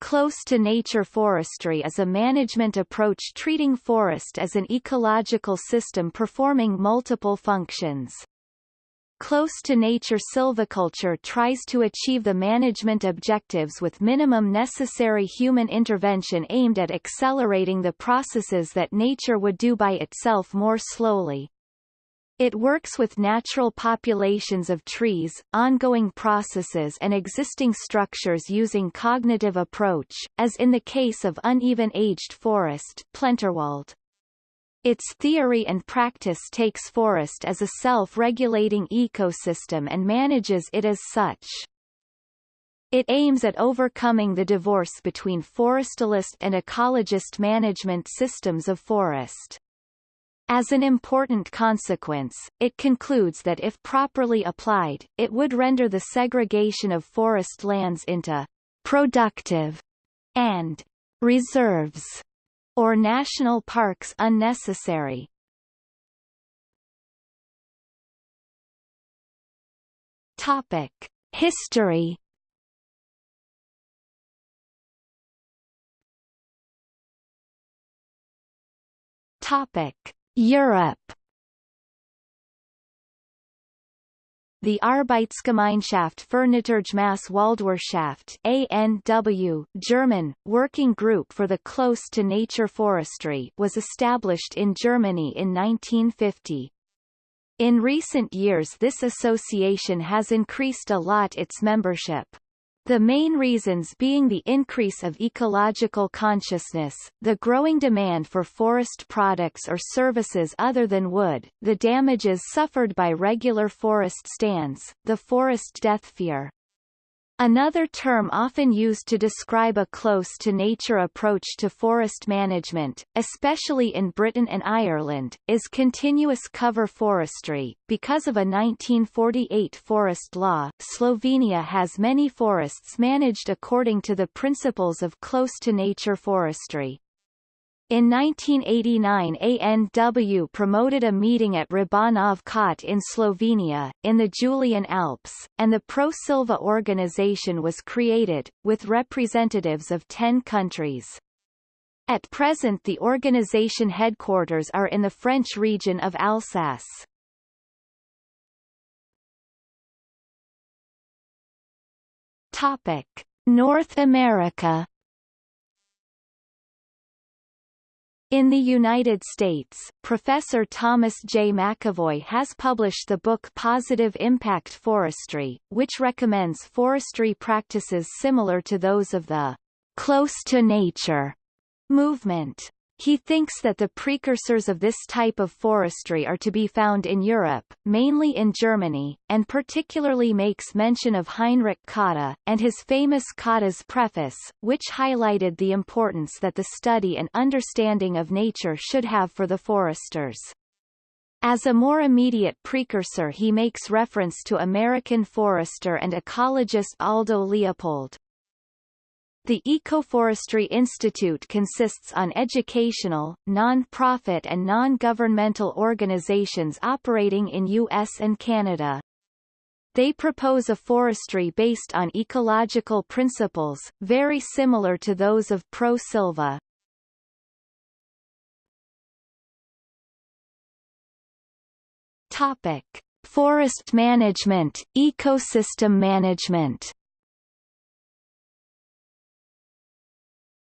Close-to-nature forestry is a management approach treating forest as an ecological system performing multiple functions. Close-to-nature silviculture tries to achieve the management objectives with minimum necessary human intervention aimed at accelerating the processes that nature would do by itself more slowly. It works with natural populations of trees, ongoing processes and existing structures using cognitive approach, as in the case of uneven-aged forest Plenterwald. Its theory and practice takes forest as a self-regulating ecosystem and manages it as such. It aims at overcoming the divorce between forestalist and ecologist management systems of forest. As an important consequence, it concludes that if properly applied, it would render the segregation of forest lands into productive and reserves or national parks unnecessary. Topic: History Topic: Europe The Arbeitsgemeinschaft für Naturgemäße Waldwirtschaft ANW, German, Working Group for the Close-to-Nature Forestry was established in Germany in 1950. In recent years this association has increased a lot its membership. The main reasons being the increase of ecological consciousness, the growing demand for forest products or services other than wood, the damages suffered by regular forest stands, the forest death fear, Another term often used to describe a close-to-nature approach to forest management, especially in Britain and Ireland, is continuous cover forestry. Because of a 1948 forest law, Slovenia has many forests managed according to the principles of close-to-nature forestry. In 1989 ANW promoted a meeting at Robanov Kot in Slovenia, in the Julian Alps, and the Pro Silva organization was created, with representatives of ten countries. At present the organization headquarters are in the French region of Alsace. Topic. North America In the United States, Professor Thomas J. McEvoy has published the book Positive Impact Forestry, which recommends forestry practices similar to those of the close to nature movement. He thinks that the precursors of this type of forestry are to be found in Europe, mainly in Germany, and particularly makes mention of Heinrich Cotta, and his famous Cotta's Preface, which highlighted the importance that the study and understanding of nature should have for the foresters. As a more immediate precursor he makes reference to American forester and ecologist Aldo Leopold. The Ecoforestry Institute consists on educational, non-profit and non-governmental organizations operating in U.S. and Canada. They propose a forestry based on ecological principles, very similar to those of Pro Silva. Topic. Forest management, ecosystem management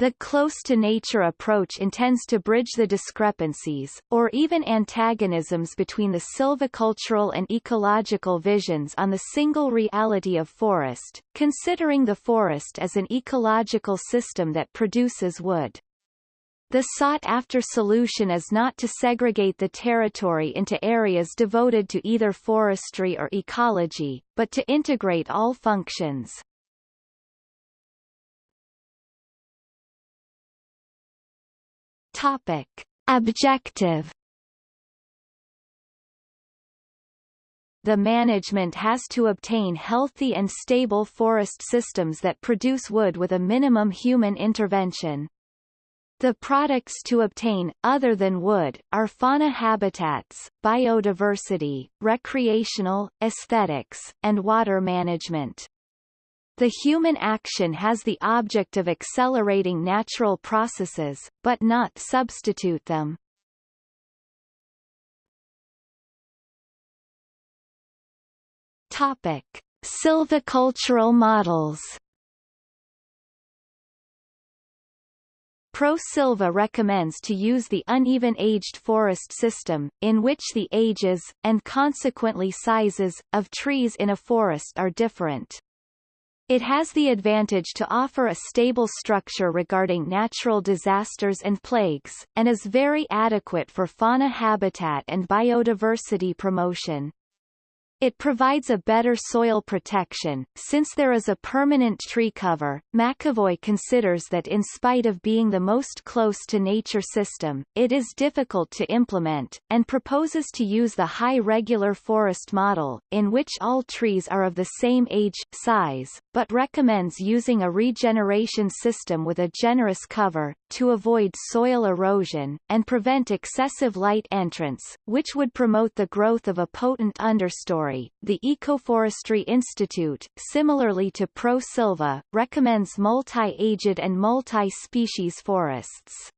The close-to-nature approach intends to bridge the discrepancies, or even antagonisms between the silvicultural and ecological visions on the single reality of forest, considering the forest as an ecological system that produces wood. The sought-after solution is not to segregate the territory into areas devoted to either forestry or ecology, but to integrate all functions. Topic. Objective The management has to obtain healthy and stable forest systems that produce wood with a minimum human intervention. The products to obtain, other than wood, are fauna habitats, biodiversity, recreational, aesthetics, and water management. The human action has the object of accelerating natural processes, but not substitute them. Topic: Silvicultural models. Pro Silva recommends to use the uneven-aged forest system, in which the ages, and consequently sizes, of trees in a forest are different. It has the advantage to offer a stable structure regarding natural disasters and plagues, and is very adequate for fauna habitat and biodiversity promotion. It provides a better soil protection, since there is a permanent tree cover. McEvoy considers that in spite of being the most close to nature system, it is difficult to implement, and proposes to use the high regular forest model, in which all trees are of the same age, size, but recommends using a regeneration system with a generous cover, to avoid soil erosion, and prevent excessive light entrance, which would promote the growth of a potent understory. The Ecoforestry Institute, similarly to Pro Silva, recommends multi-aged and multi-species forests.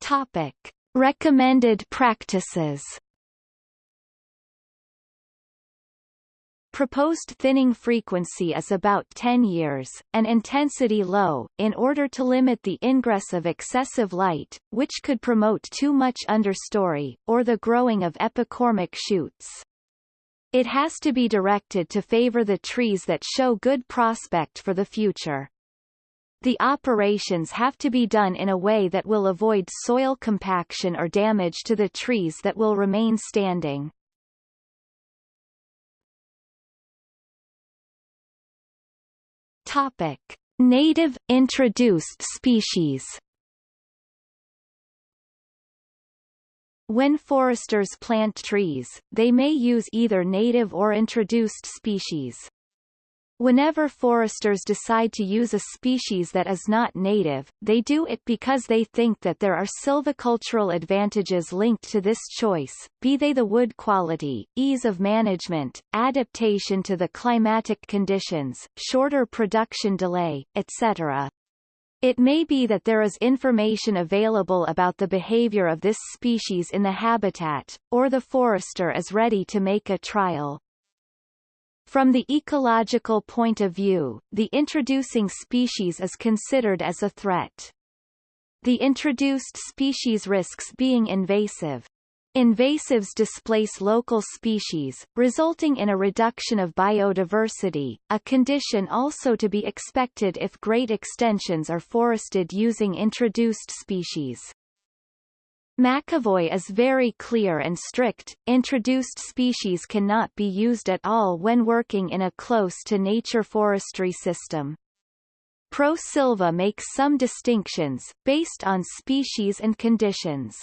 Topic. Recommended practices Proposed thinning frequency is about 10 years, and intensity low, in order to limit the ingress of excessive light, which could promote too much understory, or the growing of epicormic shoots. It has to be directed to favor the trees that show good prospect for the future. The operations have to be done in a way that will avoid soil compaction or damage to the trees that will remain standing. Topic: Native introduced species. When foresters plant trees, they may use either native or introduced species. Whenever foresters decide to use a species that is not native, they do it because they think that there are silvicultural advantages linked to this choice, be they the wood quality, ease of management, adaptation to the climatic conditions, shorter production delay, etc. It may be that there is information available about the behavior of this species in the habitat, or the forester is ready to make a trial. From the ecological point of view, the introducing species is considered as a threat. The introduced species risks being invasive. Invasives displace local species, resulting in a reduction of biodiversity, a condition also to be expected if great extensions are forested using introduced species. McEvoy is very clear and strict, introduced species cannot be used at all when working in a close-to-nature forestry system. ProSilva makes some distinctions, based on species and conditions.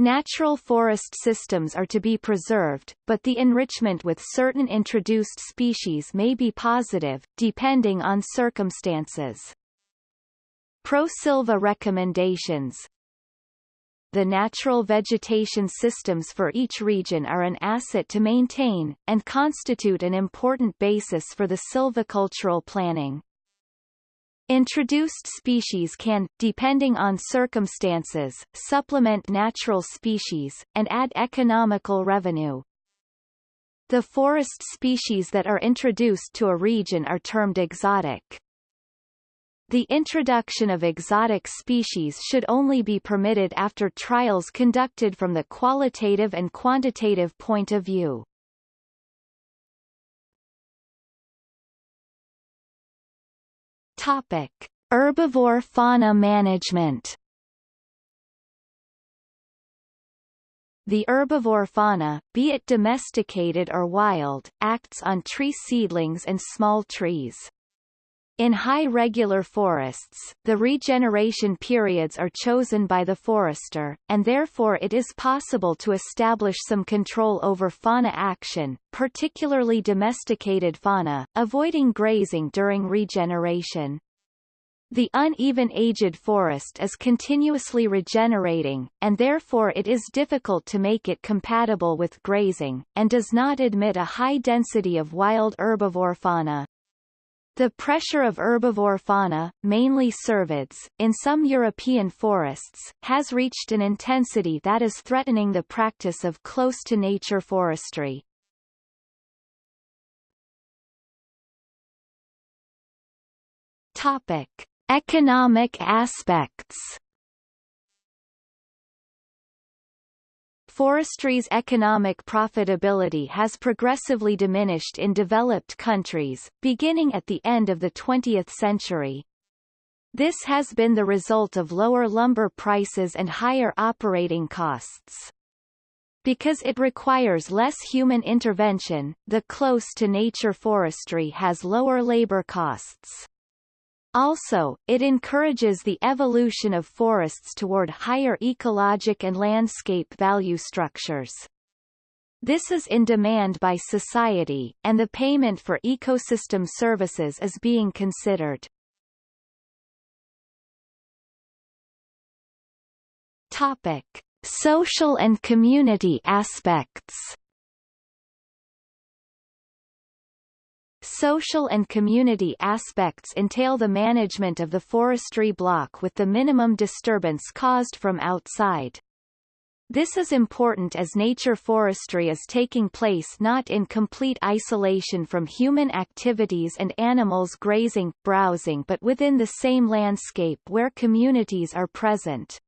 Natural forest systems are to be preserved, but the enrichment with certain introduced species may be positive, depending on circumstances. ProSilva recommendations, the natural vegetation systems for each region are an asset to maintain, and constitute an important basis for the silvicultural planning. Introduced species can, depending on circumstances, supplement natural species, and add economical revenue. The forest species that are introduced to a region are termed exotic. The introduction of exotic species should only be permitted after trials conducted from the qualitative and quantitative point of view. Topic: Herbivore fauna management. The herbivore fauna, be it domesticated or wild, acts on tree seedlings and small trees. In high regular forests, the regeneration periods are chosen by the forester, and therefore it is possible to establish some control over fauna action, particularly domesticated fauna, avoiding grazing during regeneration. The uneven aged forest is continuously regenerating, and therefore it is difficult to make it compatible with grazing, and does not admit a high density of wild herbivore fauna. The pressure of herbivore fauna, mainly cervids, in some European forests, has reached an intensity that is threatening the practice of close-to-nature forestry. Topic. Economic aspects Forestry's economic profitability has progressively diminished in developed countries, beginning at the end of the 20th century. This has been the result of lower lumber prices and higher operating costs. Because it requires less human intervention, the close-to-nature forestry has lower labor costs. Also, it encourages the evolution of forests toward higher ecologic and landscape value structures. This is in demand by society, and the payment for ecosystem services is being considered. Topic. Social and community aspects Social and community aspects entail the management of the forestry block with the minimum disturbance caused from outside. This is important as nature forestry is taking place not in complete isolation from human activities and animals grazing, browsing but within the same landscape where communities are present.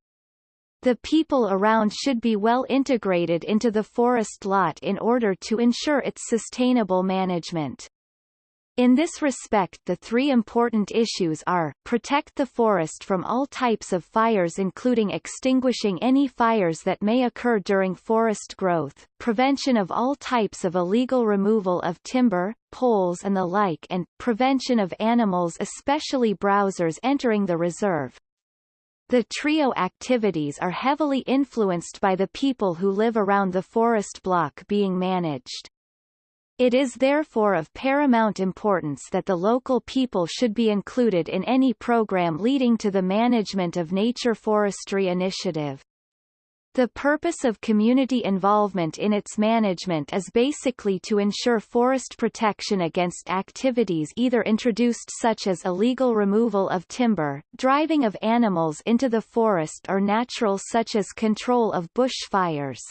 The people around should be well integrated into the forest lot in order to ensure its sustainable management. In this respect the three important issues are, protect the forest from all types of fires including extinguishing any fires that may occur during forest growth, prevention of all types of illegal removal of timber, poles and the like and, prevention of animals especially browsers entering the reserve. The trio activities are heavily influenced by the people who live around the forest block being managed. It is therefore of paramount importance that the local people should be included in any program leading to the management of nature forestry initiative. The purpose of community involvement in its management is basically to ensure forest protection against activities either introduced such as illegal removal of timber, driving of animals into the forest or natural such as control of bush fires.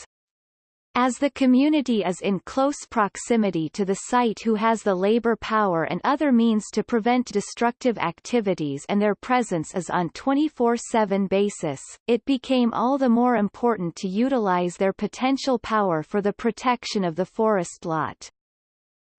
As the community is in close proximity to the site who has the labor power and other means to prevent destructive activities and their presence is on 24-7 basis, it became all the more important to utilize their potential power for the protection of the forest lot.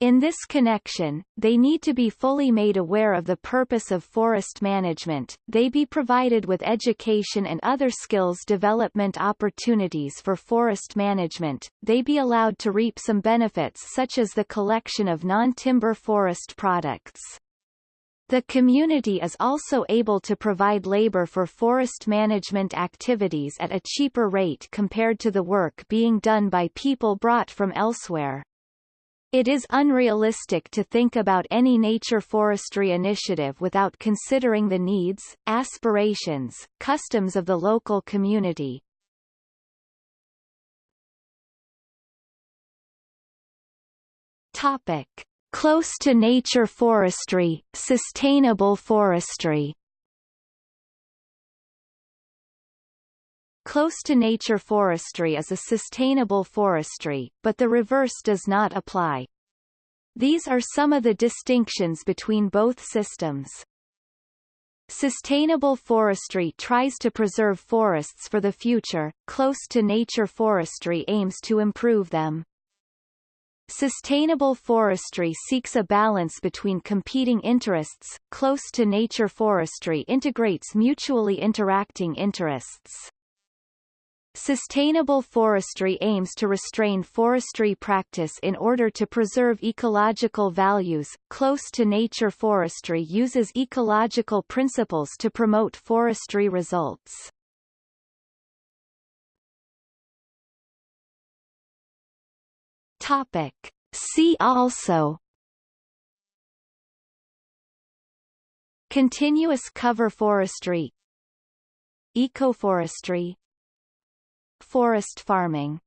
In this connection, they need to be fully made aware of the purpose of forest management, they be provided with education and other skills development opportunities for forest management, they be allowed to reap some benefits such as the collection of non-timber forest products. The community is also able to provide labor for forest management activities at a cheaper rate compared to the work being done by people brought from elsewhere. It is unrealistic to think about any nature forestry initiative without considering the needs, aspirations, customs of the local community. Topic. Close to nature forestry, sustainable forestry Close-to-nature forestry is a sustainable forestry, but the reverse does not apply. These are some of the distinctions between both systems. Sustainable forestry tries to preserve forests for the future, close-to-nature forestry aims to improve them. Sustainable forestry seeks a balance between competing interests, close-to-nature forestry integrates mutually interacting interests. Sustainable forestry aims to restrain forestry practice in order to preserve ecological values. Close to nature forestry uses ecological principles to promote forestry results. Topic. See also Continuous cover forestry Ecoforestry Forest farming